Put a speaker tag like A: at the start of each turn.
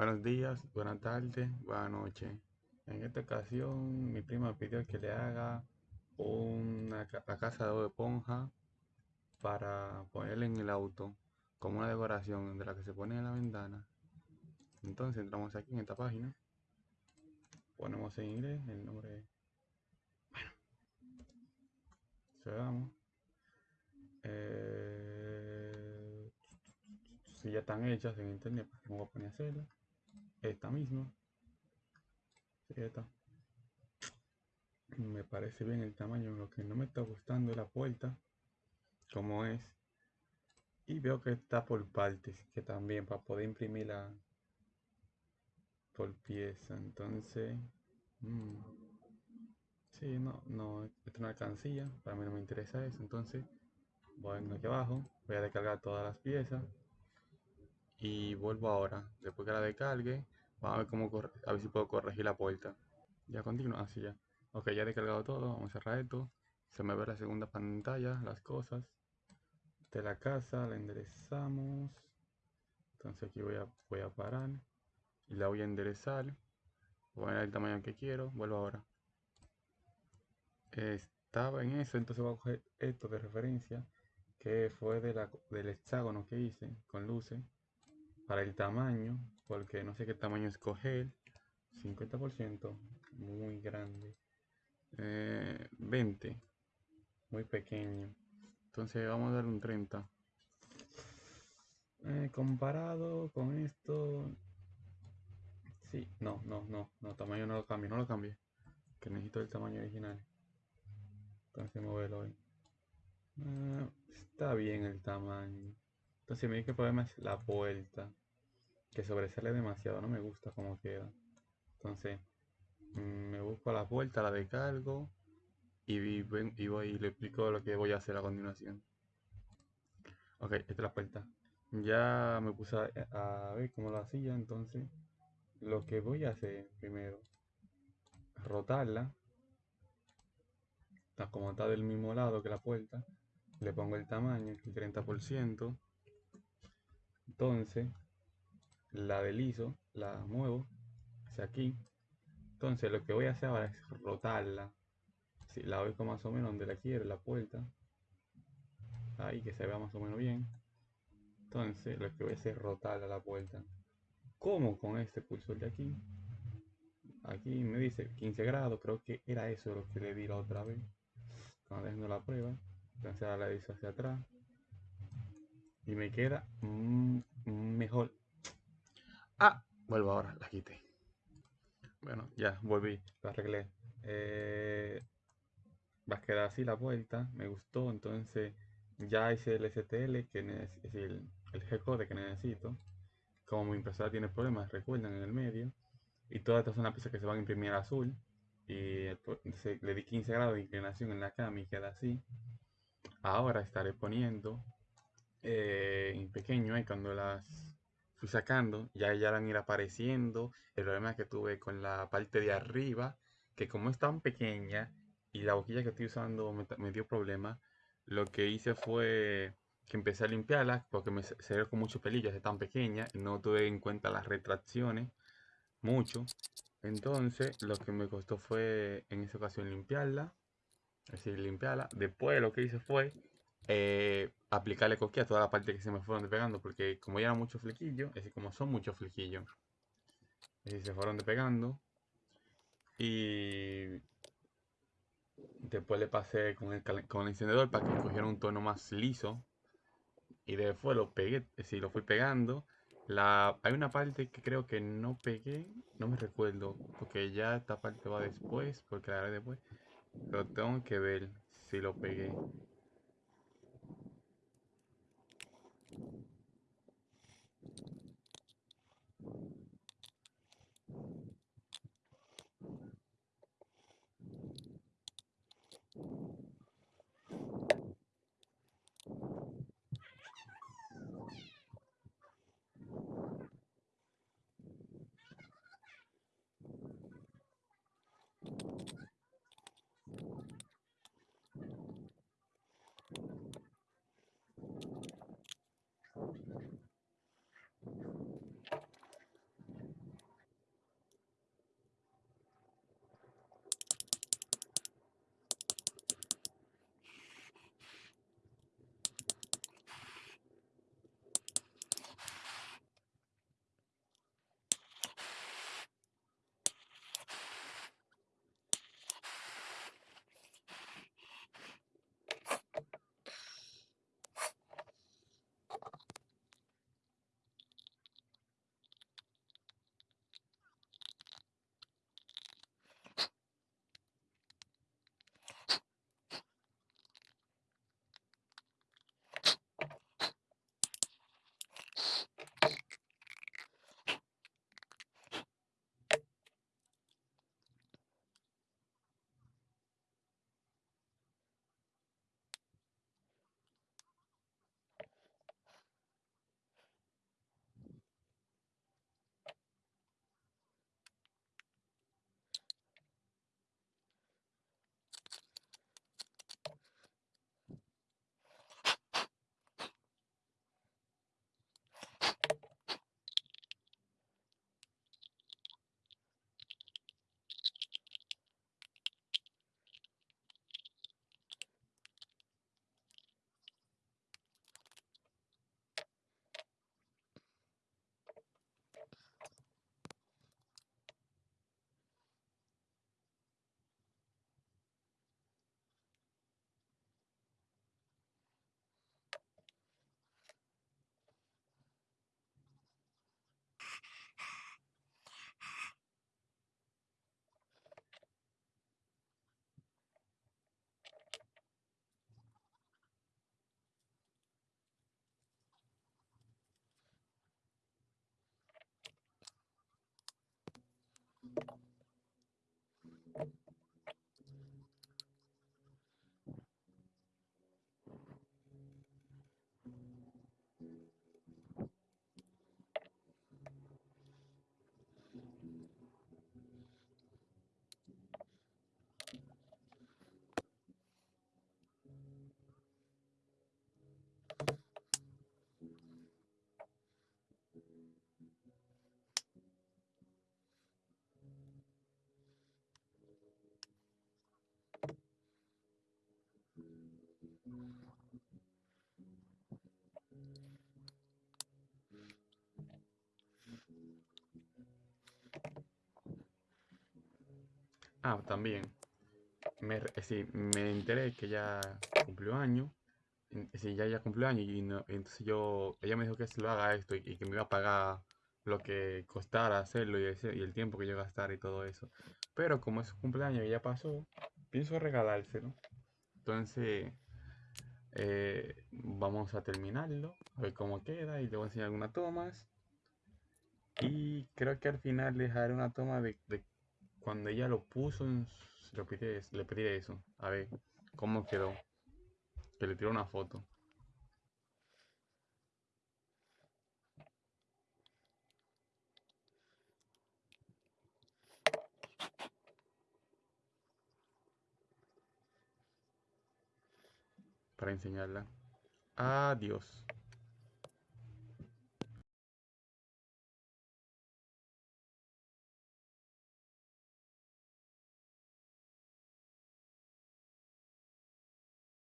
A: Buenos días, buenas tardes, buenas noches. En esta ocasión mi prima pidió que le haga una la casa de esponja para ponerle en el auto como una decoración de la que se pone en la ventana. Entonces entramos aquí en esta página, ponemos en inglés el nombre. Bueno, cerramos. Eh, si ya están hechas en internet, pues me voy a poner a hacerlas esta misma. Me parece bien el tamaño. Lo que no me está gustando es la puerta como es. Y veo que está por partes que también para poder imprimirla por pieza. Entonces mmm, sí no no es una alcancía para mí no me interesa eso. Entonces voy aquí abajo voy a descargar todas las piezas. Y vuelvo ahora. Después que la descargue, vamos a ver cómo a ver si puedo corregir la puerta. Ya continúa, así ya. Ok, ya he descargado todo, vamos a cerrar esto. Se me ve la segunda pantalla, las cosas de la casa, la enderezamos. Entonces aquí voy a, voy a parar y la voy a enderezar. Voy a poner el tamaño que quiero, vuelvo ahora. Estaba en eso, entonces voy a coger esto de referencia que fue de la, del hexágono que hice con luces para el tamaño, porque no sé qué tamaño escoger. 50%, muy grande. 20, eh, muy pequeño. Entonces vamos a dar un 30. Eh, comparado con esto, sí, no, no, no, no, tamaño no lo cambio, no lo cambie. Que necesito el tamaño original. Entonces moverlo hoy. Eh, está bien el tamaño. Entonces me dice que problema es la vuelta que sobresale demasiado, no me gusta cómo queda. Entonces, mm, me busco la puerta, la descargo y, y voy y le explico lo que voy a hacer a continuación. Ok, esta es la puerta. Ya me puse a, ver cómo lo hacía, entonces lo que voy a hacer primero, rotarla, como está del mismo lado que la puerta, le pongo el tamaño, el 30%, entonces la deslizo, la muevo hacia aquí. Entonces lo que voy a hacer ahora es rotarla. Si la ubico más o menos donde la quiero, la puerta. Ahí que se vea más o menos bien. Entonces lo que voy a hacer es rotarla la puerta. Como con este cursor de aquí. Aquí me dice 15 grados, creo que era eso lo que le di la otra vez. Cuando haciendo la prueba. Entonces ahora la hice hacia atrás. Y me queda mejor Ah, vuelvo ahora, la quité. Bueno, ya, volví, la arreglé. Eh, va a quedar así la vuelta, me gustó, entonces ya hice el STL, que es decir, el G-code que necesito. Como mi impresora tiene problemas, recuerdan, en el medio. Y todas estas son las piezas que se van a imprimir azul. Y le di 15 grados de inclinación en la cama y queda así. Ahora estaré poniendo eh, en pequeño, y cuando las fui sacando, ya ya van a ir apareciendo. El problema que tuve con la parte de arriba, que como es tan pequeña y la boquilla que estoy usando me, dio problema, lo que hice fue que empecé a limpiarla porque me salió con mucho pelillo, es tan pequeña, no tuve en cuenta las retracciones mucho. Entonces, lo que me costó fue en esa ocasión limpiarla, es decir, limpiarla. Después lo que hice fue eh, aplicarle cosquilla a toda la parte que se me fueron despegando, porque como ya eran muchos flequillos, es decir, como son muchos flequillos, se fueron despegando. Y después le pasé con el, con el encendedor para que cogiera un tono más liso. Y después lo pegué, es decir, lo fui pegando. La, hay una parte que creo que no pegué, no me recuerdo, porque ya esta parte va después, porque la haré después. Lo tengo que ver si lo pegué. Ah, también. Me, eh, sí, me enteré que ya cumplió año. Sí, ya, ya cumplió año y no, entonces yo, ella me dijo que se lo haga esto y, que me iba a pagar lo que costara hacerlo y, el tiempo que yo gastara y todo eso. Pero como es su cumpleaños y ya pasó, pienso regalárselo. Entonces, eh, vamos a terminarlo, a ver cómo queda y te voy a enseñar algunas tomas. Y creo que al final dejaré una toma de, cuando ella lo puso, le, pedí, le pedí eso, a ver cómo quedó. Que le tiró una foto. para enseñarla. Adiós.